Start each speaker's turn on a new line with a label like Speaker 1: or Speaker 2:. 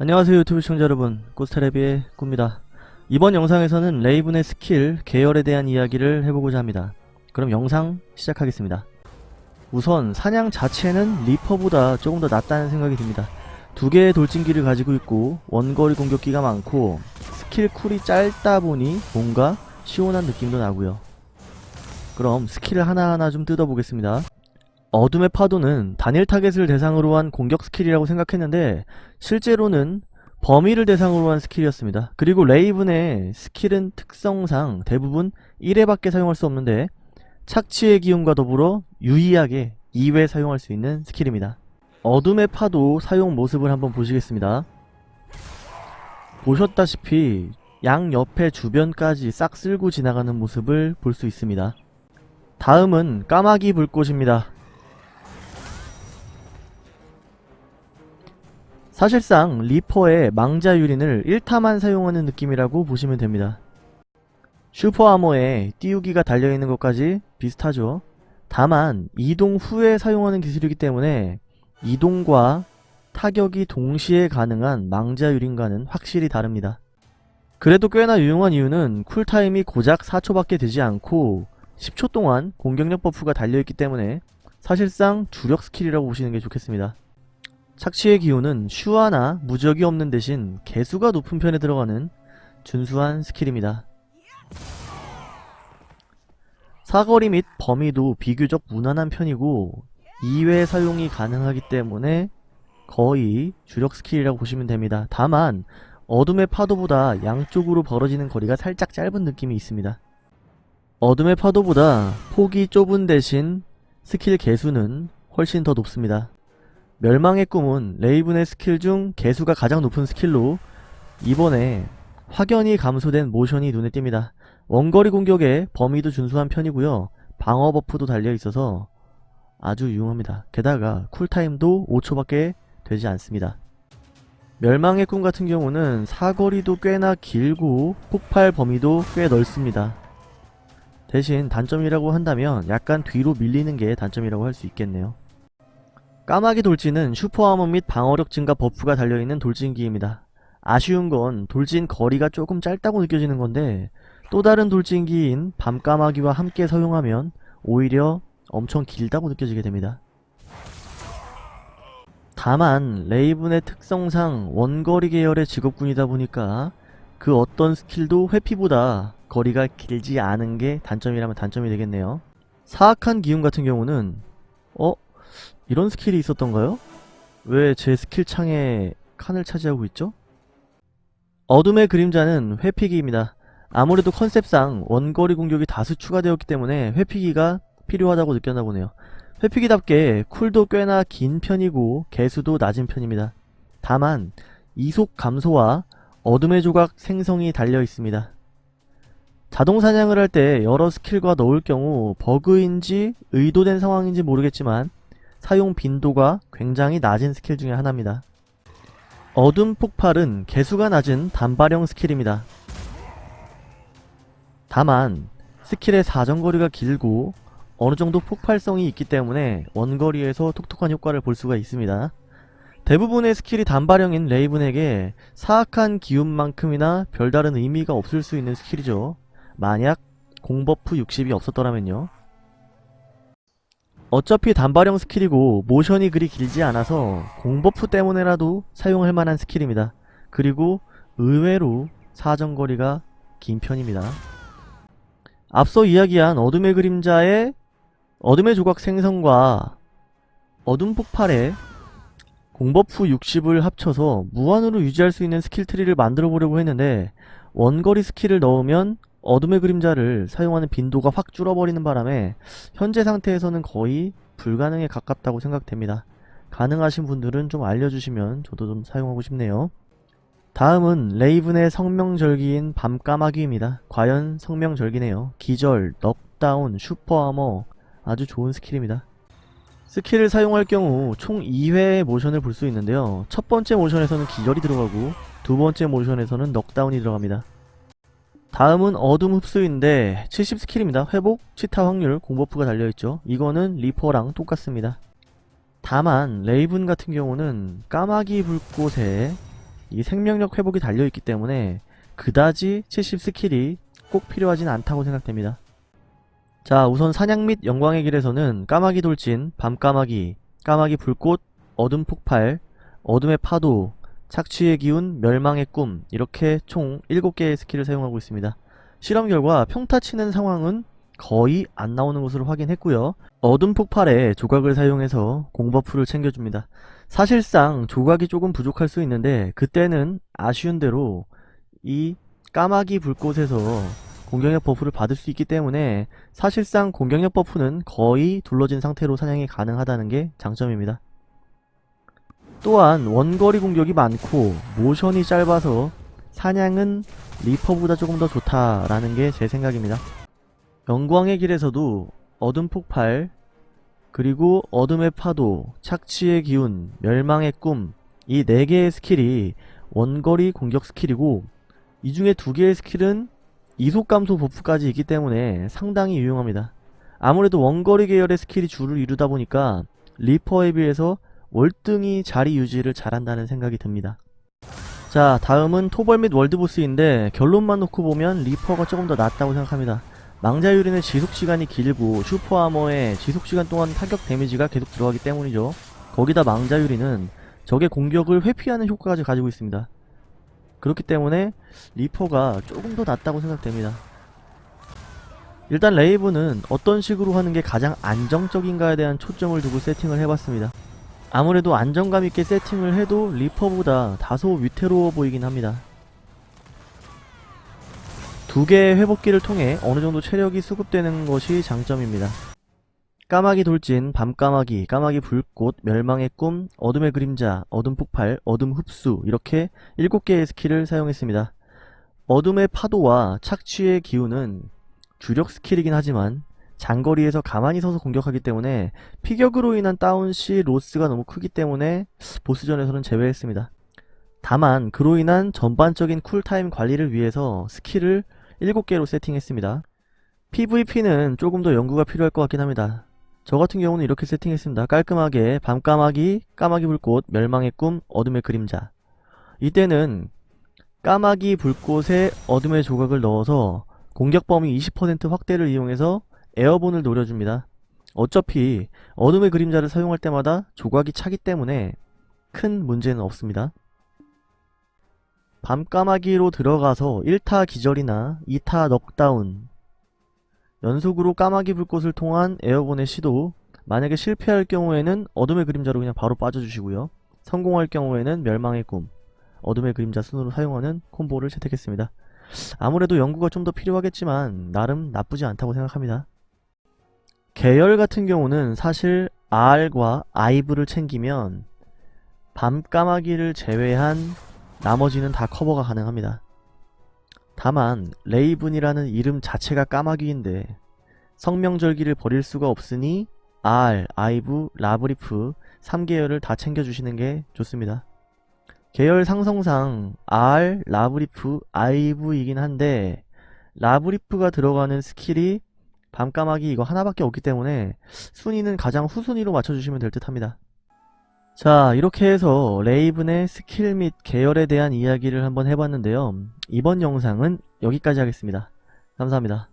Speaker 1: 안녕하세요 유튜브 시청자 여러분. 꼬스타레비의 꾸입니다. 이번 영상에서는 레이븐의 스킬 계열에 대한 이야기를 해보고자 합니다. 그럼 영상 시작하겠습니다. 우선 사냥 자체는 리퍼보다 조금 더 낫다는 생각이 듭니다. 두 개의 돌진기를 가지고 있고 원거리 공격기가 많고 스킬 cool이 짧다 보니 뭔가 시원한 느낌도 나고요. 그럼 스킬을 하나하나 좀 뜯어보겠습니다 어둠의 파도는 단일 타겟을 대상으로 한 공격 스킬이라고 생각했는데 실제로는 범위를 대상으로 한 스킬이었습니다. 그리고 레이븐의 스킬은 특성상 대부분 1회밖에 사용할 수 없는데 착취의 기운과 더불어 유이하게 2회 사용할 수 있는 스킬입니다. 어둠의 파도 사용 모습을 한번 보시겠습니다. 보셨다시피 양 옆에 주변까지 싹 쓸고 지나가는 모습을 볼 수 있습니다. 다음은 까마귀 불꽃입니다. 사실상 리퍼의 망자 유린을 1타만 사용하는 느낌이라고 보시면 됩니다. super armor에 띄우기가 달려있는 것까지 비슷하죠. 다만 이동 후에 사용하는 기술이기 때문에 이동과 타격이 동시에 가능한 망자 유린과는 확실히 다릅니다. 그래도 꽤나 유용한 이유는 cool time이 고작 4초밖에 되지 않고 10초 동안 공격력 buff가 달려있기 때문에 사실상 주력 스킬이라고 보시는 게 좋겠습니다. 착취의 기운은 슈아나 무적이 없는 대신 계수가 높은 편에 들어가는 준수한 스킬입니다. 사거리 및 범위도 비교적 무난한 편이고 2회 사용이 가능하기 때문에 거의 주력 스킬이라고 보시면 됩니다. 다만 어둠의 파도보다 양쪽으로 벌어지는 거리가 살짝 짧은 느낌이 있습니다. 어둠의 파도보다 폭이 좁은 대신 스킬 계수는 훨씬 더 높습니다. 멸망의 꿈은 레이븐의 스킬 중 계수가 가장 높은 스킬로 이번에 확연히 감소된 모션이 눈에 띕니다. 원거리 공격에 범위도 준수한 편이고요. 방어 버프도 달려있어서 아주 유용합니다. 게다가 쿨타임도 5초밖에 되지 않습니다. 멸망의 꿈 같은 경우는 사거리도 꽤나 길고 폭발 범위도 꽤 넓습니다. 대신 단점이라고 한다면 약간 뒤로 밀리는 게 단점이라고 할 수 있겠네요. 까마귀 돌진은 슈퍼아머 및 방어력 증가 버프가 달려있는 돌진기입니다. 아쉬운 건 돌진 거리가 조금 짧다고 느껴지는 건데 또 다른 돌진기인 밤까마귀와 함께 사용하면 오히려 엄청 길다고 느껴지게 됩니다. 다만 레이븐의 특성상 원거리 계열의 직업군이다 보니까 그 어떤 스킬도 회피보다 거리가 길지 않은 게 단점이라면 단점이 되겠네요. 사악한 기운 같은 경우는 어? 이런 스킬이 있었던가요? 왜 제 스킬 창에 칸을 차지하고 있죠? 어둠의 그림자는 회피기입니다. 아무래도 컨셉상 원거리 공격이 다수 추가되었기 때문에 회피기가 필요하다고 느꼈나 보네요. 회피기답게 쿨도 꽤나 긴 편이고 계수도 낮은 편입니다. 다만 이속 감소와 어둠의 조각 생성이 달려 있습니다. 자동 사냥을 할 때 여러 스킬과 넣을 경우 버그인지 의도된 상황인지 모르겠지만 사용 빈도가 굉장히 낮은 스킬 중에 하나입니다. 어둠 폭발은 계수가 낮은 단발형 스킬입니다. 다만 스킬의 사정거리가 길고 어느정도 폭발성이 있기 때문에 원거리에서 톡톡한 효과를 볼 수가 있습니다. 대부분의 스킬이 단발형인 레이븐에게 사악한 기운만큼이나 별다른 의미가 없을 수 있는 스킬이죠. 만약 공버프 60이 없었더라면요. 어차피 단발형 스킬이고 모션이 그리 길지 않아서 공버프 때문에라도 사용할 만한 스킬입니다. 그리고 의외로 사정거리가 긴 편입니다. 앞서 이야기한 어둠의 그림자의 어둠의 조각 생성과 어둠 폭발의 공버프 60을 합쳐서 무한으로 유지할 수 있는 스킬 트리를 만들어 보려고 했는데 원거리 스킬을 넣으면 어둠의 그림자를 사용하는 빈도가 확 줄어버리는 바람에 현재 상태에서는 거의 불가능에 가깝다고 생각됩니다. 가능하신 분들은 좀 알려주시면 저도 좀 사용하고 싶네요. 다음은 레이븐의 성명절기인 밤까마귀입니다. 과연 성명절기네요. 기절, 넉다운, 슈퍼아머 아주 좋은 스킬입니다. 스킬을 사용할 경우 총 2회의 모션을 볼 수 있는데요. 첫 번째 모션에서는 기절이 들어가고 두 번째 모션에서는 넉다운이 들어갑니다. 다음은 어둠 흡수인데 70 스킬입니다. 회복, 치타 확률, 공버프가 달려있죠. 이거는 리퍼랑 똑같습니다. 다만 레이븐 같은 경우는 까마귀 불꽃에 이 생명력 회복이 달려있기 때문에 그다지 70 스킬이 꼭 필요하진 않다고 생각됩니다. 자 우선 사냥 및 영광의 길에서는 까마귀 돌진, 밤까마귀, 까마귀 불꽃, 어둠 폭발, 어둠의 파도, 착취의 기운, 멸망의 꿈 이렇게 총 7개의 스킬을 사용하고 있습니다. 실험 결과 평타 치는 상황은 거의 안 나오는 것으로 확인했고요. 어둠 폭발에 조각을 사용해서 공버프를 챙겨줍니다. 사실상 조각이 조금 부족할 수 있는데 그때는 아쉬운 대로 이 까마귀 불꽃에서 공격력 버프를 받을 수 있기 때문에 사실상 공격력 버프는 거의 둘러진 상태로 사냥이 가능하다는 게 장점입니다. 또한 원거리 공격이 많고 모션이 짧아서 사냥은 리퍼보다 조금 더 좋다라는 게 제 생각입니다. 영광의 길에서도 어둠 폭발, 그리고 어둠의 파도, 착취의 기운, 멸망의 꿈, 이 4개의 스킬이 원거리 공격 스킬이고 이 중에 2개의 스킬은 이속 감소 버프까지 있기 때문에 상당히 유용합니다. 아무래도 원거리 계열의 스킬이 주를 이루다 보니까 리퍼에 비해서 월등히 자리 유지를 잘한다는 생각이 듭니다. 자 다음은 토벌 및 월드보스인데 결론만 놓고 보면 리퍼가 조금 더 낫다고 생각합니다. 망자유린은 지속시간이 길고 슈퍼아머의 지속시간 동안 타격 데미지가 계속 들어가기 때문이죠. 거기다 망자유린은 적의 공격을 회피하는 효과까지 가지고 있습니다. 그렇기 때문에 리퍼가 조금 더 낫다고 생각됩니다. 일단 레이븐은 어떤 식으로 하는 게 가장 안정적인가에 대한 초점을 두고 세팅을 해봤습니다. 아무래도 안정감 있게 세팅을 해도 리퍼보다 다소 위태로워 보이긴 합니다. 두 개의 회복기를 통해 어느 정도 체력이 수급되는 것이 장점입니다. 까마귀 돌진, 밤까마귀, 까마귀 불꽃, 멸망의 꿈, 어둠의 그림자, 어둠 폭발, 어둠 흡수 이렇게 7개의 스킬을 사용했습니다. 어둠의 파도와 착취의 기운은 주력 스킬이긴 하지만 장거리에서 가만히 서서 공격하기 때문에 피격으로 인한 다운 시 로스가 너무 크기 때문에 보스전에서는 제외했습니다. 다만 그로 인한 전반적인 쿨타임 관리를 위해서 스킬을 7개로 세팅했습니다. PVP는 조금 더 연구가 필요할 것 같긴 합니다. 저 같은 경우는 이렇게 세팅했습니다. 깔끔하게 밤까마귀, 까마귀 불꽃, 멸망의 꿈, 어둠의 그림자 이때는 까마귀 불꽃에 어둠의 조각을 넣어서 공격 범위 20% 확대를 이용해서 에어본을 노려줍니다. 어차피 어둠의 그림자를 사용할 때마다 조각이 차기 때문에 큰 문제는 없습니다. 밤까마귀로 들어가서 1타 기절이나 2타 넉다운 연속으로 까마귀 불꽃을 통한 에어본의 시도 만약에 실패할 경우에는 어둠의 그림자로 그냥 바로 빠져주시고요. 성공할 경우에는 멸망의 꿈 어둠의 그림자 순으로 사용하는 콤보를 채택했습니다. 아무래도 연구가 좀 더 필요하겠지만 나름 나쁘지 않다고 생각합니다. 계열 같은 경우는 사실 R과 아이브를 챙기면 밤까마귀를 제외한 나머지는 다 커버가 가능합니다. 다만 레이븐이라는 이름 자체가 까마귀인데 성명절기를 버릴 수가 없으니 R, 아이브, 라브리프 3계열을 다 챙겨주시는 게 좋습니다. 계열 상성상 R, 라브리프, 아이브이긴 한데 라브리프가 들어가는 스킬이 밤까마귀 이거 하나밖에 없기 때문에 순위는 가장 후순위로 맞춰주시면 될 듯 합니다. 자 이렇게 해서 레이븐의 스킬 및 계열에 대한 이야기를 한번 해봤는데요. 이번 영상은 여기까지 하겠습니다. 감사합니다.